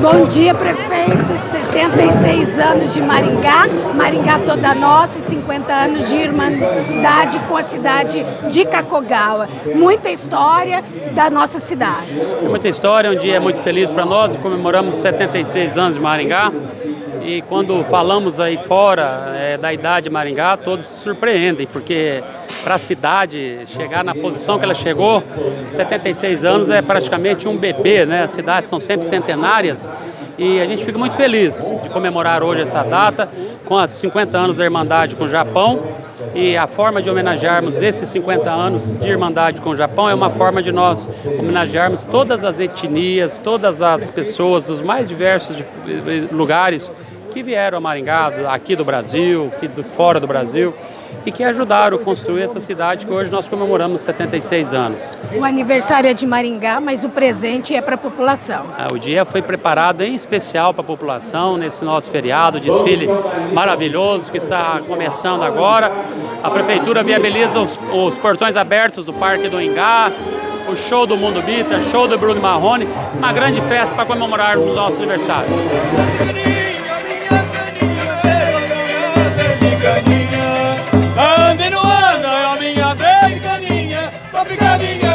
Bom dia, prefeito. 76 anos de Maringá, Maringá toda nossa e 50 anos de irmandade com a cidade de Cacogawa. Muita história da nossa cidade. Muita história, um dia muito feliz para nós, comemoramos 76 anos de Maringá. E quando falamos aí fora é, da idade de Maringá, todos se surpreendem, porque para a cidade chegar na posição que ela chegou, 76 anos é praticamente um bebê, né? As cidades são sempre centenárias e a gente fica muito feliz de comemorar hoje essa data com os 50 anos da Irmandade com o Japão. E a forma de homenagearmos esses 50 anos de Irmandade com o Japão é uma forma de nós homenagearmos todas as etnias, todas as pessoas dos mais diversos lugares que vieram a Maringá, aqui do Brasil, aqui do, fora do Brasil, e que ajudaram a construir essa cidade que hoje nós comemoramos 76 anos. O aniversário é de Maringá, mas o presente é para a população. É, o dia foi preparado em especial para a população, nesse nosso feriado, desfile maravilhoso que está começando agora. A Prefeitura viabiliza os, os portões abertos do Parque do Ingá, o show do Mundo Bita, show do Bruno Marrone, uma grande festa para comemorar o nosso aniversário. Ande